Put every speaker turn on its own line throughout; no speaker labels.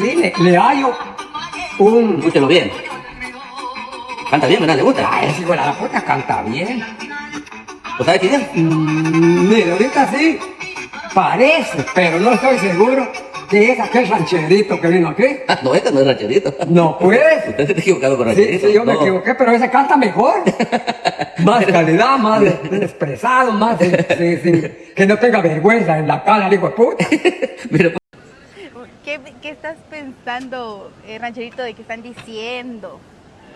Sí, le, le hallo un...
Escúchelo bien. Canta bien, ¿verdad? ¿Le gusta?
Ah, ese hijo de la puta canta bien.
¿Usted sabe quién es?
Mm, mira, ahorita sí, parece, pero no estoy seguro que es aquel rancherito que vino aquí.
Ah, no, este no es rancherito.
No pues.
Usted se está equivocado con
Sí,
rancherito.
sí, yo me equivoqué, pero ese canta mejor. más calidad, más expresado, más de, de- de- que no tenga vergüenza en la cara, hijo de puta.
Pues,
¿Qué, estás pensando, eh, rancherito, de que están diciendo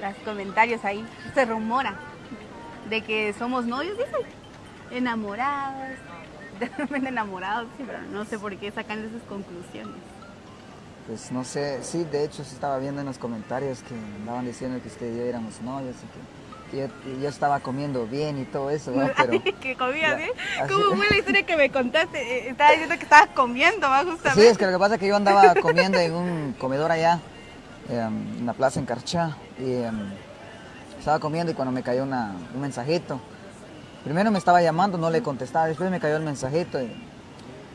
los comentarios ahí? Se rumora de que somos novios, dicen. Enamorados. De enamorados, pero no sé por qué sacan esas conclusiones.
Pues no sé, sí, de hecho se estaba viendo en los comentarios que andaban diciendo que usted y yo éramos novios y que yo, yo estaba comiendo bien y todo eso, ¿no? Pero
que ¿eh?
así-
¿Cómo fue la historia que me contaste? Eh, Estaba diciendo que estabas comiendo, ¿va?
sí,
Justamente.
es que lo que pasa es que yo andaba comiendo en un comedor allá, em, en la plaza en Carchá, y em, estaba comiendo y cuando me cayó una- un mensajito, primero me estaba llamando, no le contestaba, después me cayó el mensajito y,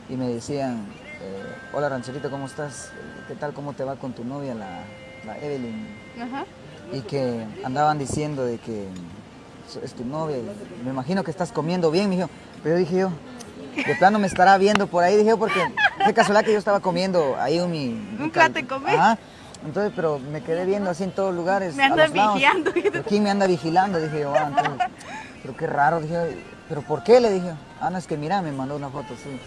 y me decían, eh, hola rancherito, ¿cómo estás? ¿Qué tal, cómo te va con tu novia, la, la Evelyn?
Ajá.
Y que andaban diciendo de que es tu novia y me imagino que estás comiendo bien, mijo. Pero dije yo, de plano me estará viendo por ahí, dije yo, porque qué casualidad que yo estaba comiendo ahí un mi...
Un plato de comer.
Ajá. Entonces, pero me quedé viendo así en todos lugares.
Me
a
andan
los lados.
vigilando.
¿Pero ¿Quién me anda vigilando? Dije yo, ah, entonces, pero qué raro, dije yo, pero ¿por qué? Le dije, ah, no, es que mira, me mandó una foto, sí.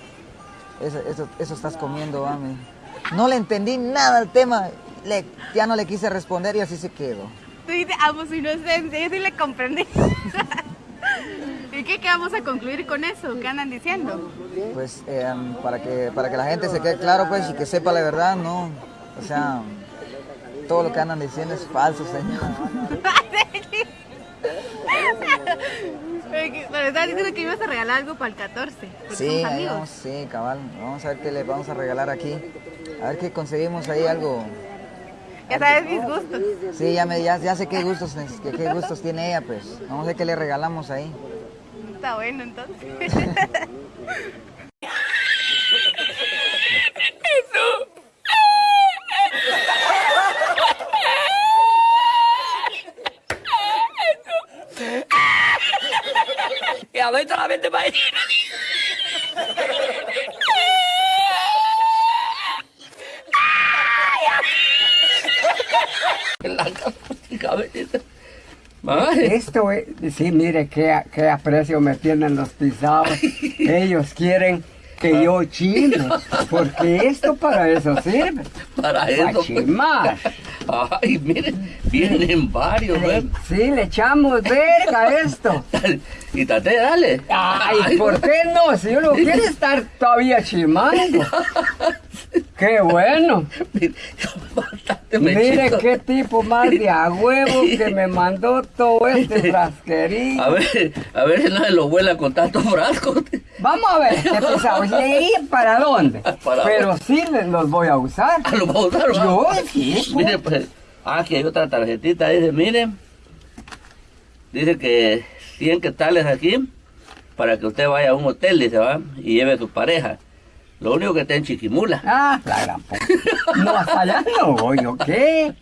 Eso, eso, eso estás comiendo, ah, me- No le entendí nada al tema, le- ya no le quise responder y así se quedó.
Tú dices, amo su inocencia, yo sí le comprendí. ¿Y qué, qué vamos a concluir con eso? ¿Qué andan diciendo?
Pues eh, para, que, para que la gente se quede claro pues y que sepa la verdad, no. O sea, todo lo que andan diciendo es falso, señor.
Pero estabas diciendo que ibas a regalar algo para el 14. Porque
Sí, ahí
amigos.
vamos, sí, cabal. Vamos a ver qué le vamos a regalar aquí. A ver qué conseguimos ahí algo.
Ya sabes mis gustos.
Sí, ya, me, ya, ya sé qué gustos, qué, qué gustos tiene ella, pues. Vamos a ver qué le regalamos ahí.
Está bueno entonces.
que aumenta la mente para La cabecita. Madre.
Esto es, sí, mire qué, qué aprecio me tienen los pisados. Ellos quieren que yo chime, porque esto para eso sirve.
Para
Para
eso.
chimar.
Ay, miren, vienen varios, ¿ves?
sí, le echamos verga a esto.
Y tate, dale.
Ay, ¿por qué no? Si uno quiere estar todavía chimando. Qué bueno.
Mire,
Mire qué tipo más de a huevo que me mandó todo este frasquerío.
A ver, a ver si no se lo vuela con tantos frascos.
Vamos a ver, qué pesado. ¿Y para dónde?
Para
Pero sí los voy a usar.
Ah, lo vamos a usar.
Yo sí.
Mire, pues, ah, aquí hay otra tarjetita, dice, miren, dice que 100 quetzales aquí para que usted vaya a un hotel, dice, va, y lleve a su pareja. Lo único que está en Chiquimula.
Ah, la gran puta. No, hasta allá no voy, ¿o qué?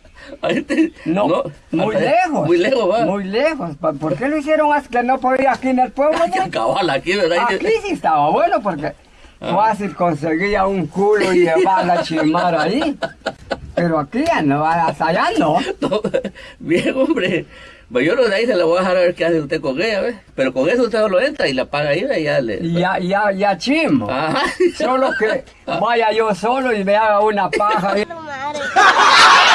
No, muy lejos.
Muy lejos, va.
Muy lejos. ¿Pa- ¿Por qué lo hicieron así que no podía aquí en el pueblo?
Aquí, ¿verdad?
Aquí sí estaba bueno porque
Ah.
fácil conseguía un culo y llevarla a chimar ahí. Pero aquí ya no, hasta allá no.
No, bien, hombre. Pues yo lo de ahí se la voy a dejar a ver qué hace usted con ella, ¿ves? Pero con eso usted solo entra y la paga ahí y ya le...
Ya, ya, ya chimo.
Ajá.
Solo que vaya yo solo y me haga una paja.